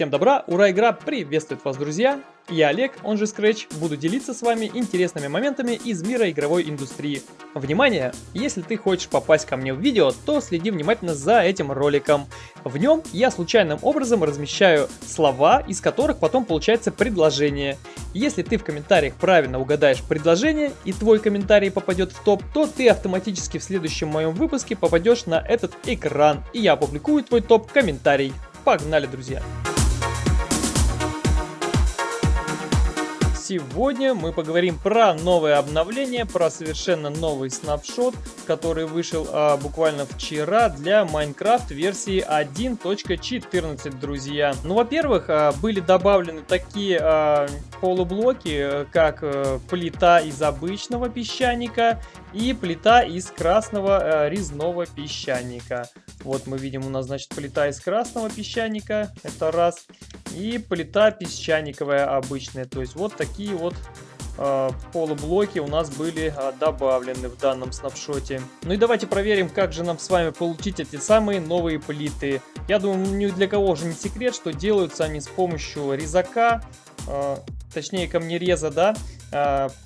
Всем добра, ура, игра приветствует вас, друзья! Я Олег, он же Scratch, буду делиться с вами интересными моментами из мира игровой индустрии. Внимание! Если ты хочешь попасть ко мне в видео, то следи внимательно за этим роликом. В нем я случайным образом размещаю слова, из которых потом получается предложение. Если ты в комментариях правильно угадаешь предложение и твой комментарий попадет в топ, то ты автоматически в следующем моем выпуске попадешь на этот экран, и я опубликую твой топ-комментарий. Погнали, друзья! Сегодня мы поговорим про новое обновление, про совершенно новый снапшот, который вышел а, буквально вчера для Minecraft версии 1.14, друзья. Ну, во-первых, а, были добавлены такие а, полублоки, как а, плита из обычного песчаника и плита из красного а, резного песчаника. Вот мы видим, у нас, значит, плита из красного песчаника, это раз, и плита песчаниковая обычная, то есть вот такие вот э, полублоки у нас были э, добавлены в данном снапшоте. Ну и давайте проверим, как же нам с вами получить эти самые новые плиты. Я думаю, ни для кого уже не секрет, что делаются они с помощью резака, э, точнее камнереза, да.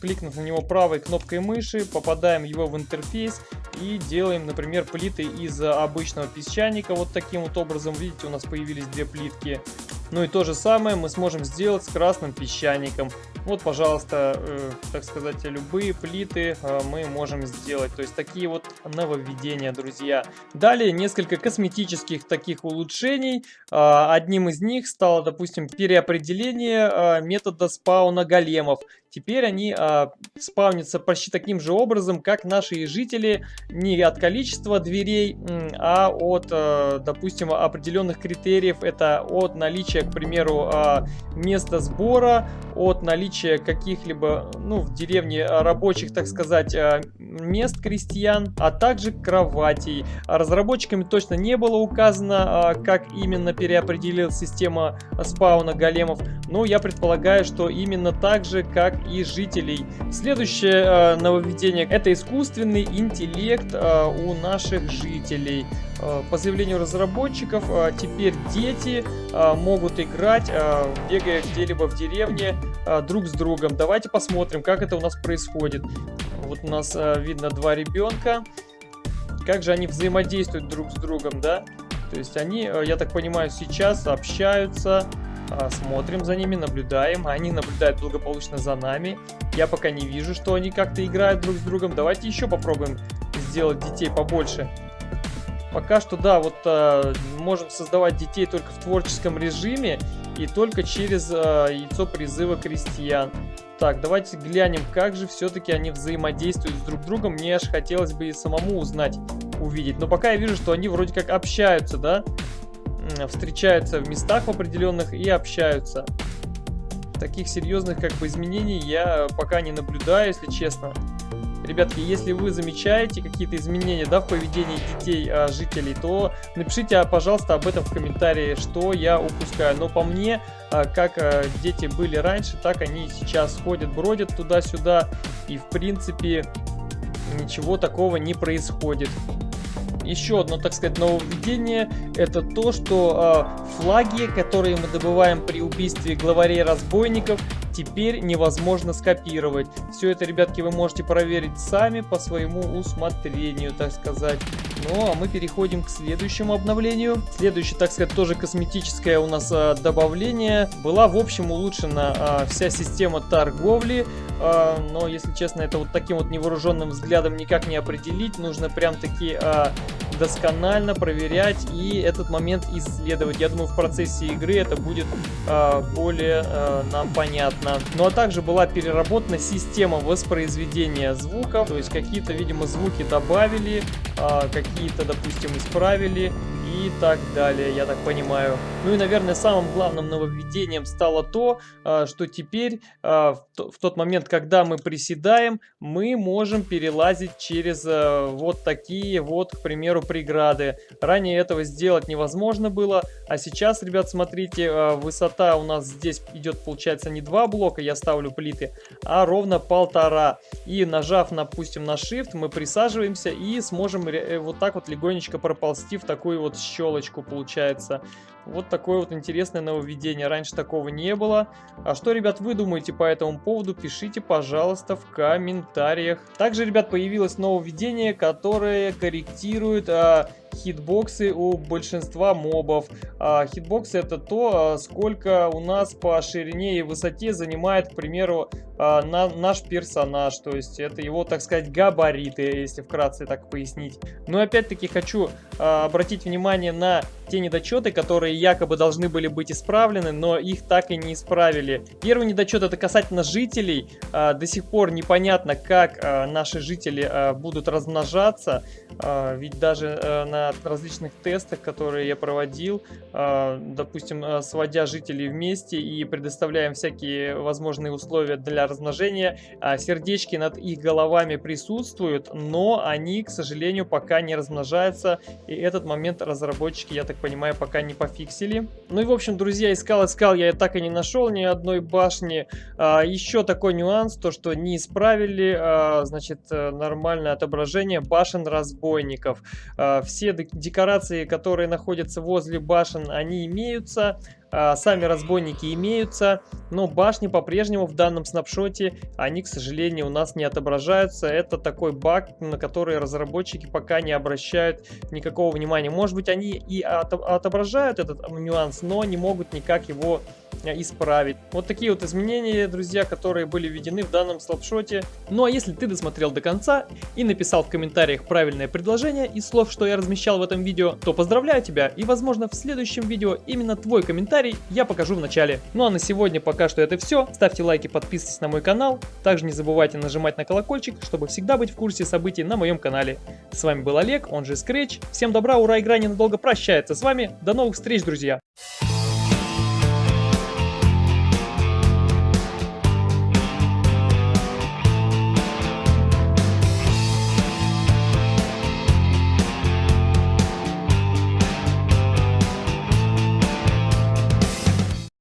Кликнув на него правой кнопкой мыши, попадаем его в интерфейс и делаем, например, плиты из обычного песчаника. Вот таким вот образом, видите, у нас появились две плитки. Ну и то же самое мы сможем сделать с красным песчаником. Вот, пожалуйста, э, так сказать, любые плиты э, мы можем сделать. То есть такие вот нововведения, друзья. Далее несколько косметических таких улучшений. Э, одним из них стало, допустим, переопределение э, метода спауна големов. Теперь они э, спавнятся почти таким же образом, как наши жители, не от количества дверей, а от, э, допустим, определенных критериев. Это от наличия к примеру, а, места сбора, от наличия каких-либо, ну, в деревне рабочих, так сказать, а, мест крестьян, а также кроватей. Разработчиками точно не было указано, а, как именно переопределилась система спауна големов, но я предполагаю, что именно так же, как и жителей. Следующее нововведение это искусственный интеллект у наших жителей. По заявлению разработчиков, теперь дети могут играть, бегая где-либо в деревне друг с другом. Давайте посмотрим, как это у нас происходит. Вот у нас видно два ребенка. Как же они взаимодействуют друг с другом, да? То есть они, я так понимаю, сейчас общаются, смотрим за ними, наблюдаем. Они наблюдают благополучно за нами. Я пока не вижу, что они как-то играют друг с другом. Давайте еще попробуем сделать детей побольше. Пока что, да, вот э, можем создавать детей только в творческом режиме и только через э, яйцо призыва крестьян. Так, давайте глянем, как же все-таки они взаимодействуют с друг другом. Мне аж хотелось бы и самому узнать, увидеть. Но пока я вижу, что они вроде как общаются, да? Встречаются в местах определенных и общаются. Таких серьезных как бы изменений я пока не наблюдаю, если честно. Ребятки, если вы замечаете какие-то изменения да, в поведении детей, а, жителей, то напишите, а, пожалуйста, об этом в комментарии, что я упускаю. Но по мне, а, как а, дети были раньше, так они сейчас ходят, бродят туда-сюда. И, в принципе, ничего такого не происходит. Еще одно, так сказать, нововведение, это то, что э, флаги, которые мы добываем при убийстве главарей разбойников, теперь невозможно скопировать. Все это, ребятки, вы можете проверить сами по своему усмотрению, так сказать. Ну, а мы переходим к следующему обновлению. Следующее, так сказать, тоже косметическое у нас а, добавление. Была, в общем, улучшена а, вся система торговли. А, но, если честно, это вот таким вот невооруженным взглядом никак не определить. Нужно прям-таки а, досконально проверять и этот момент исследовать. Я думаю, в процессе игры это будет а, более а, нам понятно. Ну а также была переработана система воспроизведения звуков. То есть какие-то, видимо, звуки добавили, а, какие-то, допустим, исправили и так далее, я так понимаю. Ну и, наверное, самым главным нововведением стало то, а, что теперь а, в тот момент, когда мы приседаем, мы можем перелазить через а, вот такие вот, к примеру, преграды. Ранее этого сделать невозможно было, а сейчас, ребят, смотрите, высота у нас здесь идет, получается, не два блока, я ставлю плиты, а ровно полтора. И нажав, допустим, на Shift, мы присаживаемся и сможем э, вот так вот легонечко проползти в такую вот щелочку получается. Вот такое вот интересное нововведение. Раньше такого не было. А что, ребят, вы думаете по этому поводу? Пишите, пожалуйста, в комментариях. Также, ребят, появилось нововведение, которое корректирует а, хитбоксы у большинства мобов. А, хитбоксы это то, а, сколько у нас по ширине и высоте занимает, к примеру, а, на, наш персонаж. То есть это его, так сказать, габариты, если вкратце так пояснить. Но опять-таки хочу а, обратить внимание на те недочеты, которые якобы должны были быть исправлены, но их так и не исправили. Первый недочет это касательно жителей. А, до сих пор непонятно, как наши жители будут размножаться. Ведь даже а, на различных тестах, которые я проводил, а, допустим, а, сводя жителей вместе и предоставляем всякие возможные условия для размножения, а, сердечки над их головами присутствуют, но они, к сожалению, пока не размножаются, и этот момент разработчики, я так понимаю, пока не пофиксили. Ну и, в общем, друзья, искал-искал, я так и не нашел ни одной башни. Еще такой нюанс, то, что не исправили, значит, нормальное отображение башен разбойников. Все декорации, которые находятся возле башен, они имеются. А, сами разбойники имеются, но башни по-прежнему в данном снапшоте, они, к сожалению, у нас не отображаются. Это такой баг, на который разработчики пока не обращают никакого внимания. Может быть, они и отображают этот нюанс, но не могут никак его э, исправить. Вот такие вот изменения, друзья, которые были введены в данном слабшоте. Ну а если ты досмотрел до конца и написал в комментариях правильное предложение из слов, что я размещал в этом видео, то поздравляю тебя и возможно в следующем видео именно твой комментарий комментарий я покажу в начале. Ну а на сегодня пока что это все. Ставьте лайки, подписывайтесь на мой канал. Также не забывайте нажимать на колокольчик, чтобы всегда быть в курсе событий на моем канале. С вами был Олег, он же Scratch. Всем добра, ура, игра ненадолго прощается с вами. До новых встреч, друзья!